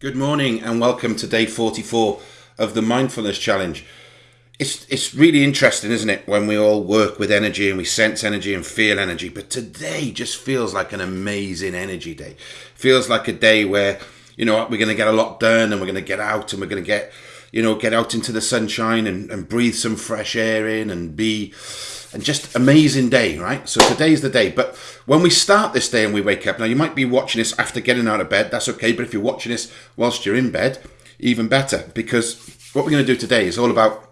Good morning and welcome to day 44 of the Mindfulness Challenge. It's, it's really interesting, isn't it, when we all work with energy and we sense energy and feel energy. But today just feels like an amazing energy day. Feels like a day where, you know, what, we're going to get a lot done and we're going to get out and we're going to get, you know, get out into the sunshine and, and breathe some fresh air in and be and just amazing day, right? So today's the day. But when we start this day and we wake up, now you might be watching this after getting out of bed, that's okay. But if you're watching this whilst you're in bed, even better, because what we're going to do today is all about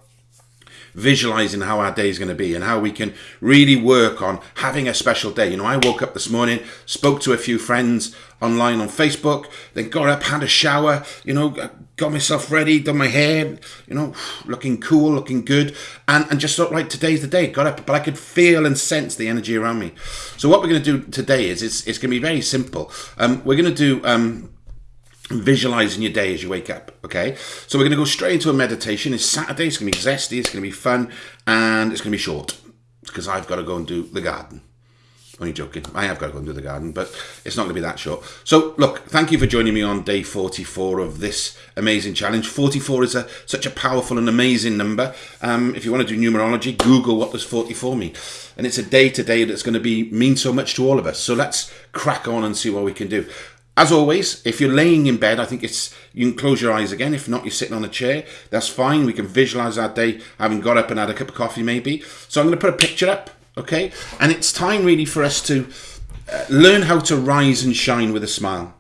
visualizing how our day is going to be and how we can really work on having a special day. You know, I woke up this morning, spoke to a few friends online on Facebook, then got up, had a shower, you know, got myself ready, done my hair, you know, looking cool, looking good, and, and just thought, right, today's the day. Got up, but I could feel and sense the energy around me. So what we're going to do today is it's, it's going to be very simple. Um, we're going to do um, visualizing your day as you wake up. Okay, so we're going to go straight into a meditation. It's Saturday. It's going to be zesty. It's going to be fun, and it's going to be short because I've got to go and do the garden. Only joking. I have got to go and do the garden, but it's not going to be that short. So, look, thank you for joining me on day 44 of this amazing challenge. 44 is a, such a powerful and amazing number. Um, if you want to do numerology, Google what does 44 mean. And it's a day today that's going to be mean so much to all of us. So let's crack on and see what we can do. As always, if you're laying in bed, I think it's you can close your eyes again. If not, you're sitting on a chair. That's fine. We can visualize our day having got up and had a cup of coffee, maybe. So I'm going to put a picture up, okay? And it's time really for us to uh, learn how to rise and shine with a smile.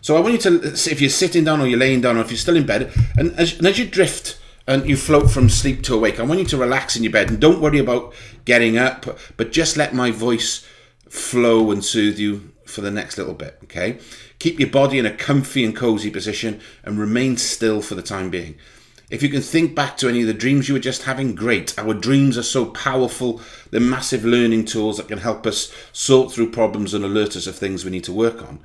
So I want you to, if you're sitting down or you're laying down or if you're still in bed, and as, and as you drift and you float from sleep to awake, I want you to relax in your bed and don't worry about getting up, but just let my voice flow and soothe you for the next little bit, okay? Keep your body in a comfy and cozy position and remain still for the time being. If you can think back to any of the dreams you were just having, great. Our dreams are so powerful. They're massive learning tools that can help us sort through problems and alert us of things we need to work on.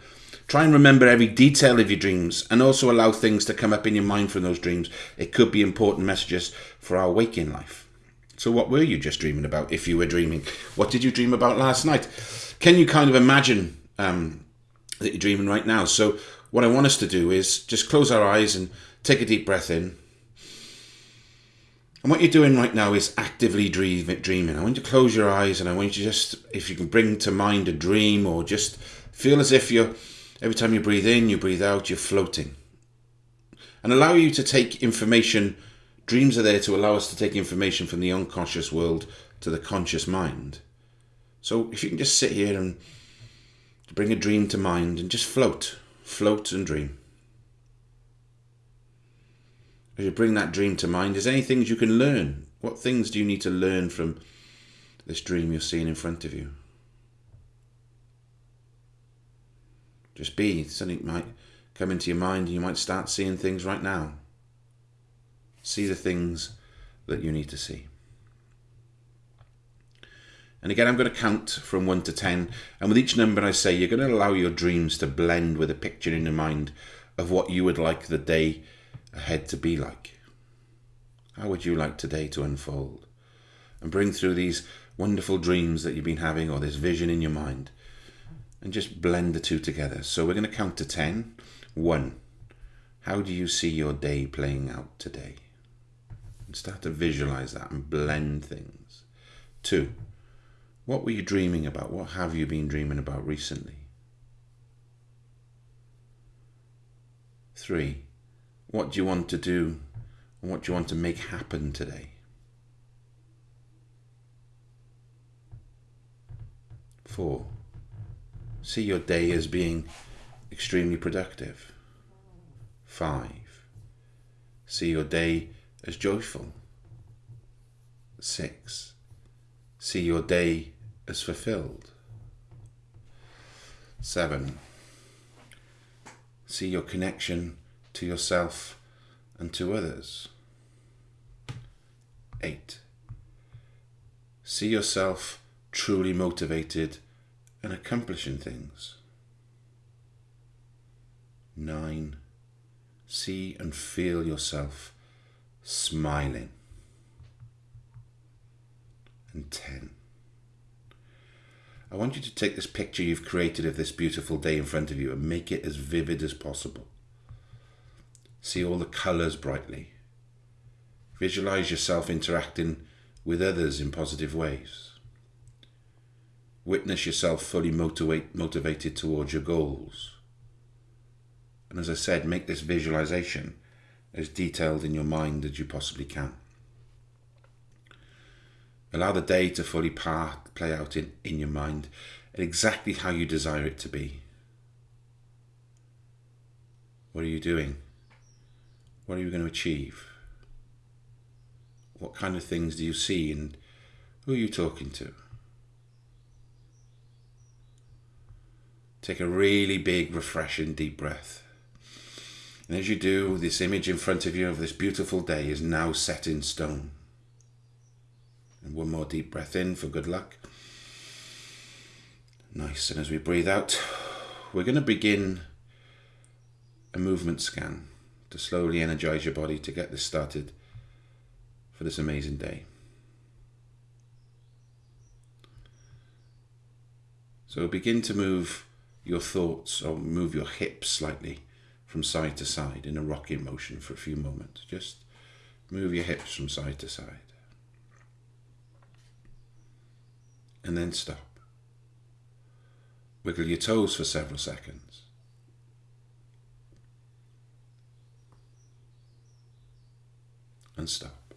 Try and remember every detail of your dreams and also allow things to come up in your mind from those dreams. It could be important messages for our waking life. So, what were you just dreaming about if you were dreaming? What did you dream about last night? Can you kind of imagine um, that you're dreaming right now. So, what I want us to do is just close our eyes and take a deep breath in. And what you're doing right now is actively dreaming. I want you to close your eyes and I want you to just, if you can bring to mind a dream or just feel as if you're, every time you breathe in, you breathe out, you're floating. And allow you to take information. Dreams are there to allow us to take information from the unconscious world to the conscious mind. So if you can just sit here and bring a dream to mind and just float, float and dream. As you bring that dream to mind, is there any things you can learn? What things do you need to learn from this dream you're seeing in front of you? Just be. Something might come into your mind and you might start seeing things right now. See the things that you need to see. And again, I'm going to count from 1 to 10. And with each number I say, you're going to allow your dreams to blend with a picture in your mind of what you would like the day ahead to be like. How would you like today to unfold? And bring through these wonderful dreams that you've been having or this vision in your mind. And just blend the two together. So we're going to count to 10. 1. How do you see your day playing out today? And start to visualize that and blend things. 2 what were you dreaming about? What have you been dreaming about recently? Three, what do you want to do and what do you want to make happen today? Four, see your day as being extremely productive. Five, see your day as joyful. Six, see your day as fulfilled. Seven, see your connection to yourself and to others. Eight, see yourself truly motivated and accomplishing things. Nine, see and feel yourself smiling and 10. I want you to take this picture you've created of this beautiful day in front of you and make it as vivid as possible. See all the colours brightly. Visualize yourself interacting with others in positive ways. Witness yourself fully motivate, motivated towards your goals. And as I said, make this visualization as detailed in your mind as you possibly can. Allow the day to fully part, play out in, in your mind exactly how you desire it to be. What are you doing? What are you going to achieve? What kind of things do you see and who are you talking to? Take a really big, refreshing, deep breath. And as you do, this image in front of you of this beautiful day is now set in stone. And one more deep breath in for good luck. Nice. And as we breathe out, we're going to begin a movement scan to slowly energize your body to get this started for this amazing day. So begin to move your thoughts or move your hips slightly from side to side in a rocking motion for a few moments. Just move your hips from side to side. And then stop. Wiggle your toes for several seconds. And stop.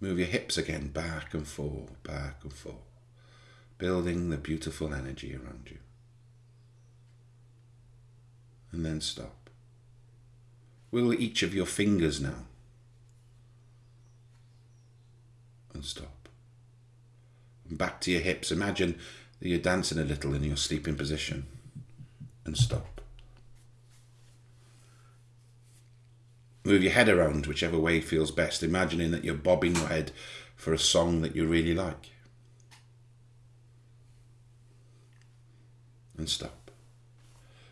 Move your hips again back and forth, back and forth, building the beautiful energy around you and then stop. Wiggle each of your fingers now and stop. And back to your hips. Imagine that you're dancing a little in your sleeping position and stop. Move your head around whichever way feels best, imagining that you're bobbing your head for a song that you really like. And stop.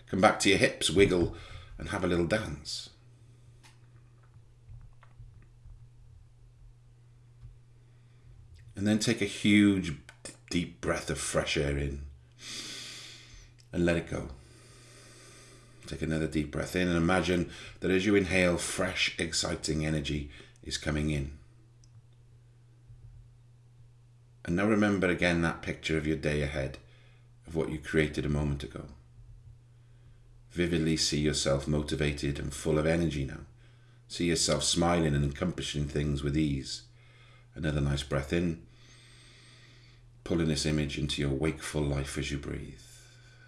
Come back to your hips, wiggle, and have a little dance. And then take a huge, deep breath of fresh air in and let it go. Take another deep breath in and imagine that as you inhale, fresh, exciting energy is coming in. And now remember again that picture of your day ahead, of what you created a moment ago vividly see yourself motivated and full of energy now. See yourself smiling and accomplishing things with ease. Another nice breath in, pulling this image into your wakeful life as you breathe.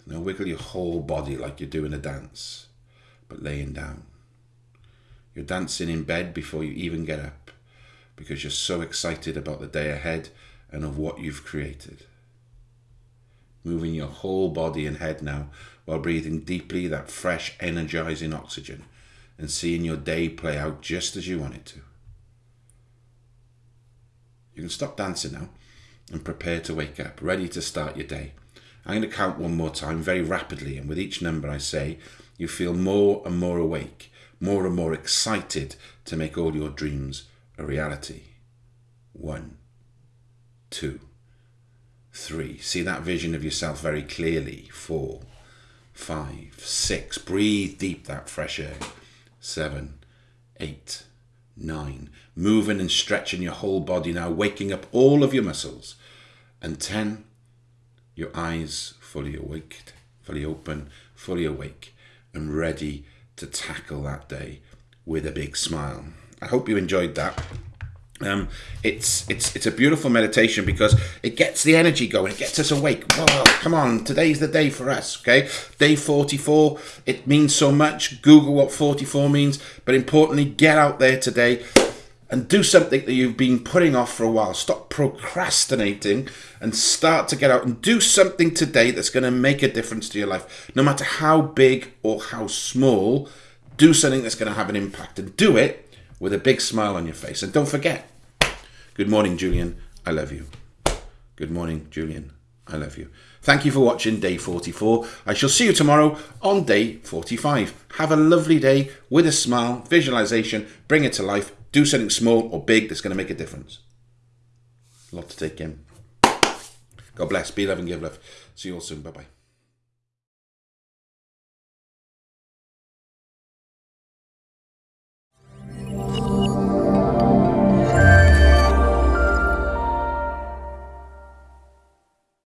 Now wiggle your whole body like you're doing a dance, but laying down. You're dancing in bed before you even get up because you're so excited about the day ahead and of what you've created moving your whole body and head now while breathing deeply that fresh, energizing oxygen and seeing your day play out just as you want it to. You can stop dancing now and prepare to wake up, ready to start your day. I'm going to count one more time very rapidly, and with each number I say, you feel more and more awake, more and more excited to make all your dreams a reality. One, two three. See that vision of yourself very clearly. Four, five, six. Breathe deep that fresh air. Seven, eight, nine. Moving and stretching your whole body now, waking up all of your muscles. And ten, your eyes fully awake, fully open, fully awake, and ready to tackle that day with a big smile. I hope you enjoyed that. Um, it's it's it's a beautiful meditation because it gets the energy going. It gets us awake. Whoa, come on! Today's the day for us. Okay, day forty-four. It means so much. Google what forty-four means, but importantly, get out there today and do something that you've been putting off for a while. Stop procrastinating and start to get out and do something today that's going to make a difference to your life. No matter how big or how small, do something that's going to have an impact and do it with a big smile on your face. And don't forget, good morning, Julian. I love you. Good morning, Julian. I love you. Thank you for watching day 44. I shall see you tomorrow on day 45. Have a lovely day with a smile, visualization, bring it to life, do something small or big that's going to make a difference. A lot to take in. God bless. Be love and give love. See you all soon. Bye bye.